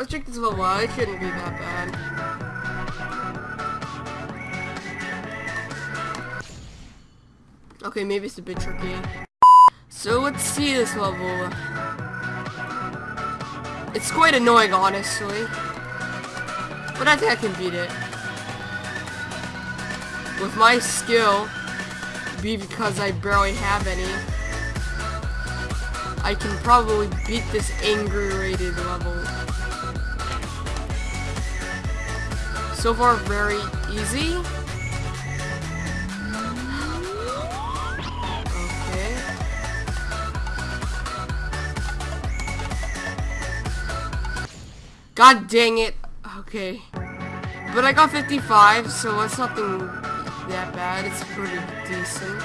let's check this level out. It shouldn't be that bad. Okay, maybe it's a bit tricky. So let's see this level. It's quite annoying, honestly. But I think I can beat it. With my skill, be because I barely have any, I can probably beat this angry rated level. So far, very easy. Okay. God dang it. Okay. But I got 55, so that's nothing that bad. It's pretty decent.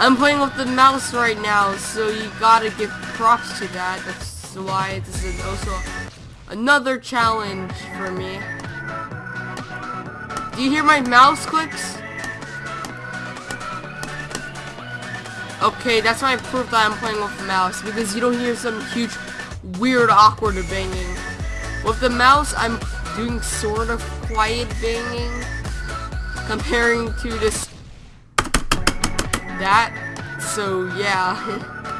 I'm playing with the mouse right now, so you gotta give props to that. That's why this is also another challenge for me. Do you hear my mouse clicks? Okay, that's my proof that I'm playing with the mouse, because you don't hear some huge, weird, awkward banging. With the mouse, I'm doing sort of quiet banging, comparing to this, that, so yeah.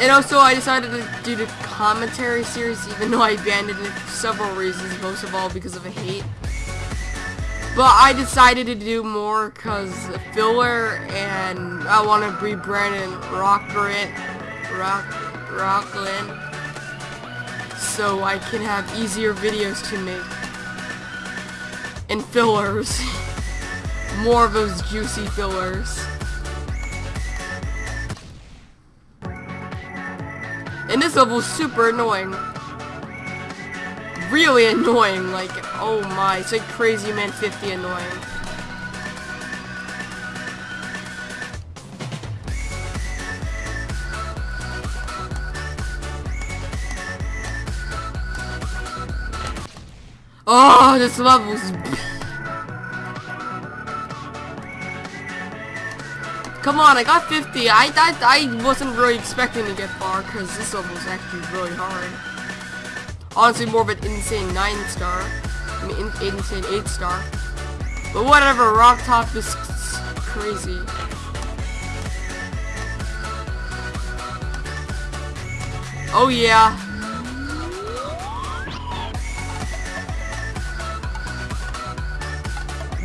And also, I decided to do the commentary series, even though I abandoned it for several reasons, most of all because of hate. But I decided to do more because filler, and I want to rebrand it, rock, Rockland, so I can have easier videos to make. And fillers. more of those juicy fillers. And this level's super annoying. Really annoying, like, oh my, it's like Crazy Man 50 annoying. Oh, this level's... Come on, I got 50. I, I, I wasn't really expecting to get far because this level is actually really hard. Honestly, more of an insane 9 star. I mean, in, insane 8 star. But whatever, Rock Top is crazy. Oh yeah.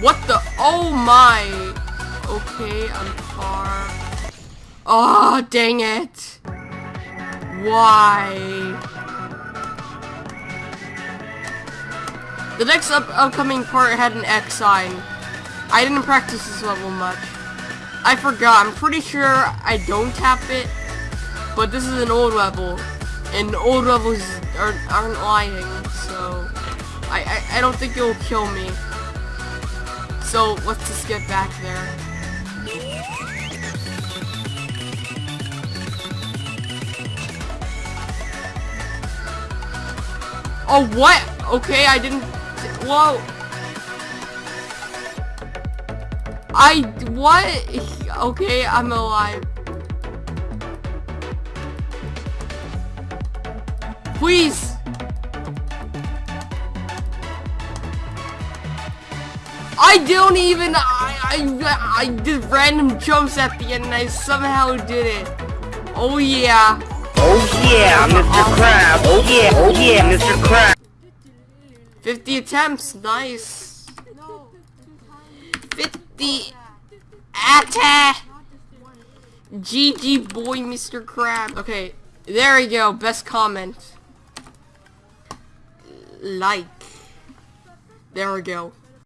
What the? Oh my. Okay, I'm far. Oh, dang it. Why? The next up upcoming part had an X sign. I didn't practice this level much. I forgot. I'm pretty sure I don't tap it. But this is an old level. And old levels aren't, aren't lying. So, I, I, I don't think it'll kill me. So, let's just get back there. Oh, what? Okay, I didn't... Whoa. I... What? Okay, I'm alive. Please! I don't even... I, I, I did random jumps at the end and I somehow did it. Oh yeah. Oh yeah, Mr. Crab. Oh yeah, oh yeah, Mr. Crab. 50 attempts, nice. 50 attack. GG boy, Mr. Crab. Okay, there we go. Best comment. Like. There we go.